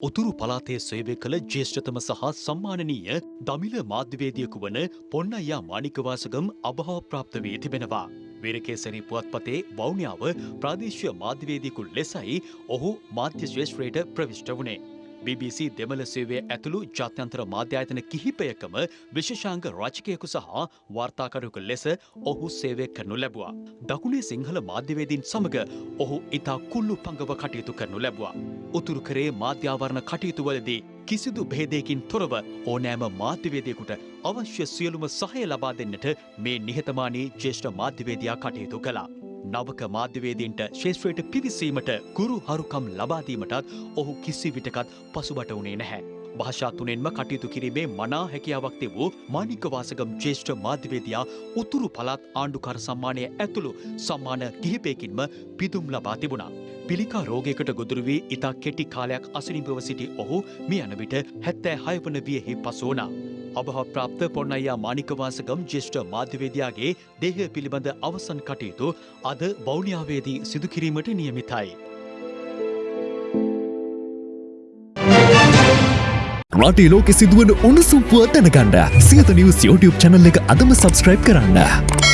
උතුරු පලාතේ සේවය කළ ජේෂ්ඨතම සහ සම්මානනීය දමිල මාධ්‍යවේදියකු වන පොන්නයා මානිකවාසගම් අභාව ප්‍රාප්ත වී තිබෙනවා. වීරකේසරි පුවත්පතේ වෞනියාව ප්‍රාදේශීය මාධ්‍යවේදියෙකු ලෙසයි ඔහු මාධ්‍ය ශ්‍රේෂ්ත්‍රයට ප්‍රවිෂ්ට වුණේ. BBC දෙමළ සේවය ඇතුළු ජාත්‍යන්තර මාධ්‍යායතන කිහිපයකම විශේෂාංග රචකයෙකු සහ වාර්තාකරයකු ලෙස ඔහු සේවය කරනු ලැබුවා. දකුණේ සිංහල මාධ්‍යවේදීන් සමග ඔහු ඉතා කුල්ලු පංගව කටයුතු කරනු ලැබුවා. උතුරු කරේ මාධ්‍යාවරණ කටයුතුවලදී කිසිදු භේදයකින් තොරව ඕනෑම මාධ්‍යවේදයකුට අවශ්‍ය සියලුම සහය ලබා දෙන්නට මේ නිහතමානී ජේෂ්ඨ මාධ්‍යවේදයා කටයුතු කළා. නවක මාධ්‍යවේදීන්ට ශේෂත්‍රයට පිවිසීමට ගුරු හරුකම් ලබාදීමටත් ඔහු කිසි විටකත් පසුබට වනේ නැහැ. භාෂා තුනෙන්ම කටයුතු කිරීමේ මනා හැකියාවක් තිබූ මානිකවාසගම් ජේෂ්ඨ මාධ්‍යවේදයා උතුරු පළාත් ආණ්ඩුකර සම්මානය ඇතුළු සම්මාන කිහිපයකින්ම පිදුම් ලබා තිබුණා. පිළිකා රෝගයකට ගොදුරු වී ඉතා කෙටි කාලයක් අසනිභව සිටි ඔහු මිය යන විට හැත්තෑ හයවන වියෙහි පසු වුණා. අභහප්‍රාප්ත පොන්නයා මානිකවාසගම් ජෙෂ්ඨ මාධ්‍යවේදයාගේ දේහය පිළිබඳ අවසන් කටයුතු අද වෞනියාවේදී සිදුකිරීමට නියමිතයි. රටේ ලෝකෙ සිදුවන උණුසුම් පුවත් දැනගන්න සියත නිවස් YouTube චැනල් එක අදම සබස්ක්‍රයිබ් කරන්න.